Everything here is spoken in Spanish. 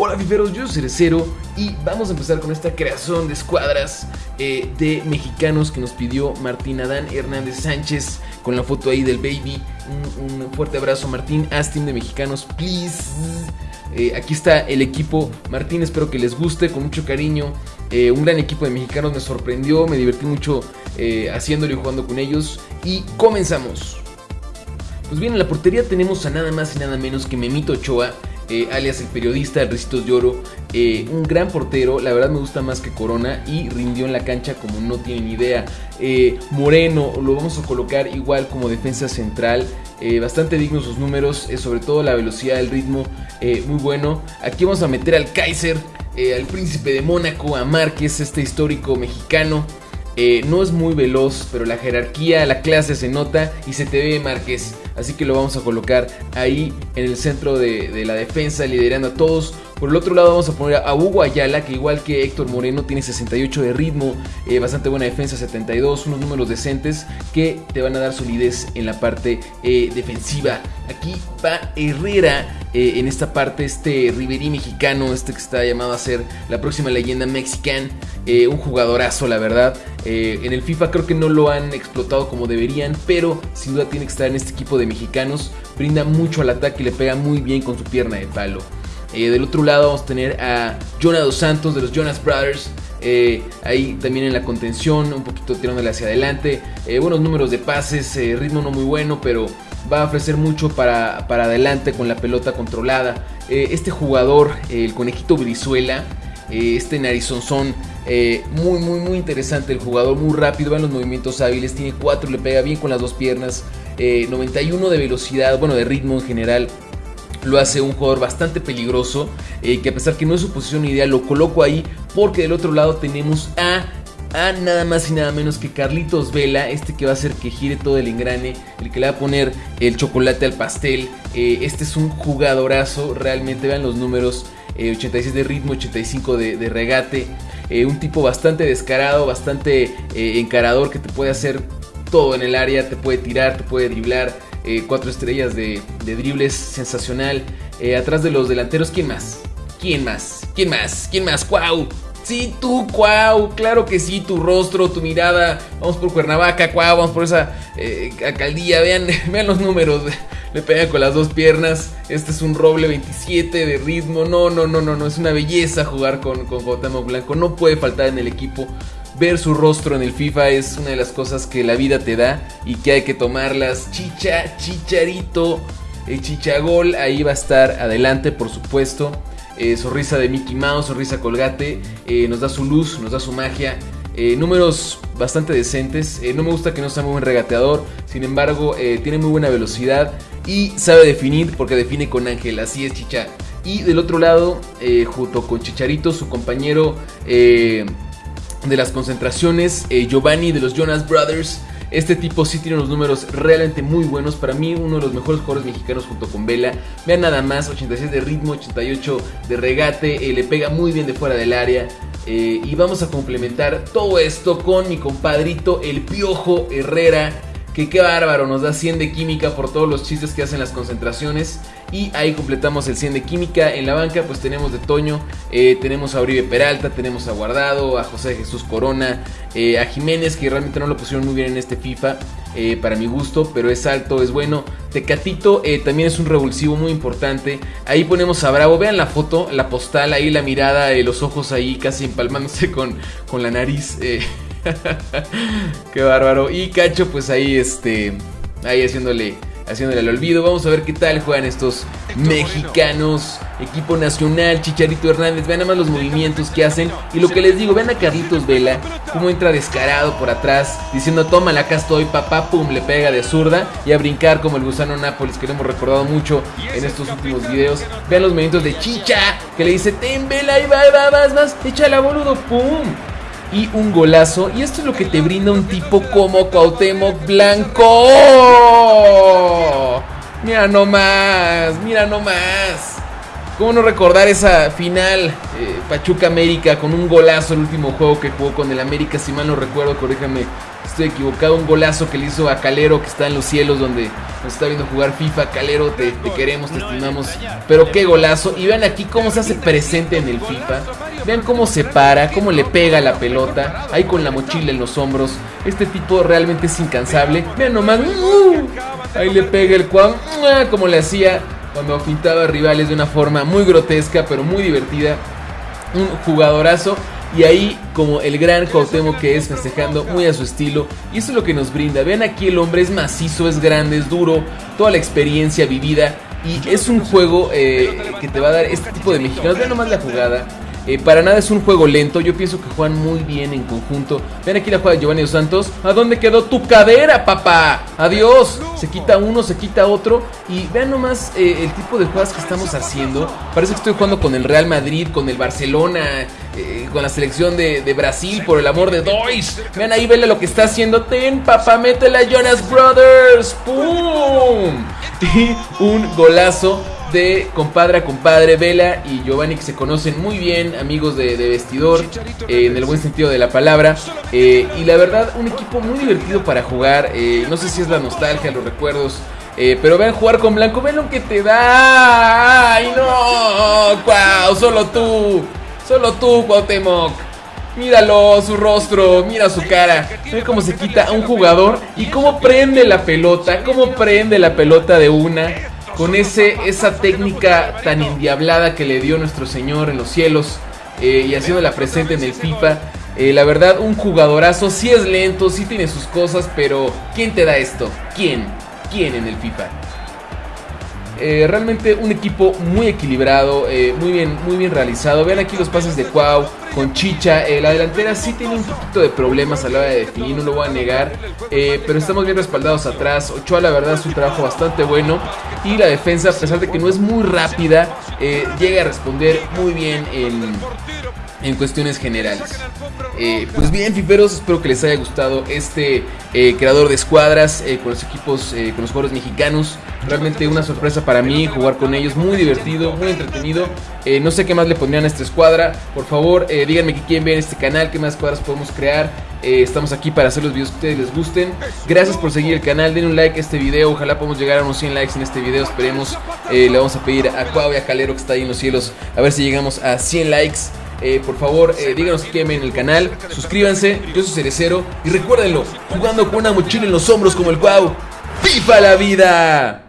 Hola fiferos, yo soy Cerecero y vamos a empezar con esta creación de escuadras eh, de mexicanos que nos pidió Martín Adán Hernández Sánchez con la foto ahí del baby. Un, fuerte abrazo Martín, Astin de mexicanos, please. Eh, aquí está el equipo Martín, espero que les guste con mucho cariño. Eh, un gran equipo de mexicanos me sorprendió, me divertí mucho haciéndolo y jugando con ellos. Y comenzamos. Pues bien, en la portería tenemos a nada más y nada menos que Memito Ochoa eh, alias el periodista de Recitos de Oro, eh, un gran portero, la verdad me gusta más que Corona y rindió en la cancha como no tienen idea. Eh, Moreno lo vamos a colocar igual como defensa central, bastante dignos sus números, sobre todo la velocidad, el ritmo, muy bueno. Aquí vamos a meter al Kaiser, al príncipe de Mónaco, a Márquez, este histórico mexicano. no es muy veloz, pero la jerarquía, la clase se nota y se te ve Márquez. Así que lo vamos a colocar ahí en el centro de, la defensa, liderando a todos. Por el otro lado vamos a poner a Hugo Ayala, que igual que Héctor Moreno tiene 68 de ritmo, eh, bastante buena defensa, 72, unos números decentes que te van a dar solidez en la parte eh, defensiva. Aquí va Herrera eh, en esta parte, este Riverí mexicano, este que está llamado a ser la próxima leyenda mexicana, un jugadorazo la verdad. en el FIFA creo que no lo han explotado como deberían, pero sin duda tiene que estar en este equipo de mexicanos. Brinda mucho al ataque y le pega muy bien con su pierna de palo. Eh, del otro lado vamos a tener a Jonah Dos Santos de los Jonas Brothers. Eh, ahí también en la contención, un poquito tirándole hacia adelante. Eh, buenos números de pases, ritmo no muy bueno, pero va a ofrecer mucho para, para adelante con la pelota controlada. este jugador, el conejito Brizuela, este narizonzón, muy, muy, muy interesante el jugador, muy rápido, va en los movimientos hábiles, tiene 4, le pega bien con las dos piernas. 91 de velocidad, bueno, de ritmo en general lo hace un jugador bastante peligroso, eh, que a pesar que no es su posición ideal, lo coloco ahí porque del otro lado tenemos a a nada más y nada menos que Carlitos Vela, este que va a hacer que gire todo el engrane, el que le va a poner el chocolate al pastel. Eh, este es un jugadorazo, realmente vean los números, 86 eh, de ritmo, 85 de, regate. un tipo bastante descarado, bastante encarador que te puede hacer todo en el área, te puede tirar, te puede driblar. Eh, cuatro estrellas de, dribles, sensacional. Eh, atrás de los delanteros, ¿quién más? ¿Quién más? ¿Quién más? ¿Quién más? ¡Cuau! Sí, tú, Cuau, claro que sí, tu rostro, tu mirada. Vamos por Cuernavaca, Cuau, vamos por esa eh, alcaldía. Vean, vean los números. Le pega con las dos piernas. Este es un roble 27 de ritmo. No, no, no, no, no. Es una belleza jugar con, con Blanco. No puede faltar en el equipo ver su rostro en el FIFA es una de las cosas que la vida te da y que hay que tomarlas. Chicha, chicharito, el chichagol, ahí va a estar adelante, por supuesto. Eh, sonrisa de Mickey Mouse, sonrisa colgate, eh, nos da su luz, nos da su magia. Eh, números bastante decentes. no me gusta que no sea muy buen regateador, sin embargo, tiene muy buena velocidad y sabe definir porque define con Ángel. Así es, Chicha. Y del otro lado, junto con Chicharito, su compañero de las concentraciones, eh, Giovanni de los Jonas Brothers. Este tipo sí tiene unos números realmente muy buenos. Para mí, uno de los mejores jugadores mexicanos junto con Vela. Vean nada más: 86 de ritmo, 88 de regate. Eh, le pega muy bien de fuera del área. Eh, y vamos a complementar todo esto con mi compadrito, el Piojo Herrera que qué bárbaro, nos da 100 de química por todos los chistes que hacen las concentraciones. Y ahí completamos el 100 de química. En la banca pues tenemos de Toño, eh, tenemos a Uribe Peralta, tenemos a Guardado, a José Jesús Corona, eh, a Jiménez que realmente no lo pusieron muy bien en este FIFA. Eh, para mi gusto, pero es alto, es bueno. Tecatito también es un revulsivo muy importante. Ahí ponemos a Bravo, vean la foto, la postal, ahí la mirada, los ojos ahí casi empalmándose con, con la nariz. Qué bárbaro. Y Cacho, pues ahí, este, ahí haciéndole, haciéndole al olvido. Vamos a ver qué tal juegan estos mexicanos. Equipo nacional, Chicharito Hernández. Vean nada más los movimientos que hacen. Y lo que les digo, vean a Carlitos Vela, cómo entra descarado por atrás, diciendo, tómala, acá estoy, papá, pum, le pega de zurda. Y a brincar como el gusano Nápoles, que lo hemos recordado mucho en estos últimos videos. Vean los movimientos de Chicha, que le dice, ten Vela, ahí va, va, vas, vas, échala, boludo, pum y un golazo. Y esto es lo que te brinda un tipo como Cuauhtémoc Blanco. Mira nomás, mira nomás. ¿Cómo no recordar esa final eh, Pachuca América con un golazo el último juego que jugó con el América? Si mal no recuerdo, corríjame, estoy equivocado. Un golazo que le hizo a Calero que está en los cielos donde nos está viendo jugar FIFA. Calero, te, queremos, te estimamos. Pero qué golazo. Y vean aquí cómo se hace presente en el FIFA. Vean cómo se para, cómo le pega la pelota. Ahí con la mochila en los hombros. Este tipo realmente es incansable. Vean nomás. ¡uh! Ahí le pega el cuan. Como le hacía cuando pintaba rivales de una forma muy grotesca, pero muy divertida. Un jugadorazo. Y ahí como el gran Cuauhtémoc que es festejando muy a su estilo. Y eso es lo que nos brinda. Vean aquí el hombre es macizo, es grande, es duro. Toda la experiencia vivida. Y es un juego eh, que te va a dar este tipo de mexicanos. Vean nomás la jugada. Eh, para nada es un juego lento. Yo pienso que juegan muy bien en conjunto. Ven aquí la jugada de Giovanni Santos. ¿A dónde quedó tu cadera, papá? Adiós. Se quita uno, se quita otro. Y vean nomás eh, el tipo de jugadas que estamos haciendo. Parece que estoy jugando con el Real Madrid, con el Barcelona, eh, con la selección de, Brasil, por el amor de Dios. Vean ahí, vele lo que está haciendo. Ten, papá, métela Jonas Brothers. ¡Pum! Y un golazo de compadre a compadre, Vela y Giovanni que se conocen muy bien, amigos de, vestidor, eh, en el buen sentido de la palabra. Eh, y la verdad, un equipo muy divertido para jugar. Eh, no sé si es la nostalgia, los recuerdos. pero vean jugar con blanco, ven lo que te da. ¡Ay, no! ¡Cuau! Solo tú, solo tú, Cuauhtémoc. Míralo, su rostro, mira su cara. Ve cómo se quita a un jugador y cómo prende la pelota, cómo prende la pelota de una con ese, esa técnica tan endiablada que le dio nuestro Señor en los cielos eh, y haciéndola presente en el FIFA. Eh, la verdad, un jugadorazo, sí es lento, sí tiene sus cosas, pero ¿quién te da esto? ¿Quién? ¿Quién en el FIFA? Eh, realmente un equipo muy equilibrado, eh, muy, bien, muy bien realizado. Vean aquí los pases de Cuau con Chicha. Eh, la delantera sí tiene un poquito de problemas a la hora de definir, no lo voy a negar. pero estamos bien respaldados atrás. Ochoa, la verdad, es un trabajo bastante bueno. Y la defensa, a pesar de que no es muy rápida, llega a responder muy bien en en cuestiones generales. Eh, pues bien, fiferos, espero que les haya gustado este eh, creador de escuadras eh, con los equipos, con los jugadores mexicanos. Realmente una sorpresa para mí jugar con ellos, muy divertido, muy entretenido. no sé qué más le pondrían a esta escuadra. Por favor, díganme qué quieren ver en este canal, qué más escuadras podemos crear. estamos aquí para hacer los videos que ustedes les gusten. Gracias por seguir el canal, den un like a este video. Ojalá podamos llegar a unos 100 likes en este video. Esperemos. le vamos a pedir a Cuau y a Calero que está ahí en los cielos. A ver si llegamos a 100 likes. Eh, por favor, eh, díganos que ven en el canal, suscríbanse, yo soy Cerecero y recuérdenlo, jugando con una mochila en los hombros como el Cuau, ¡Viva la vida!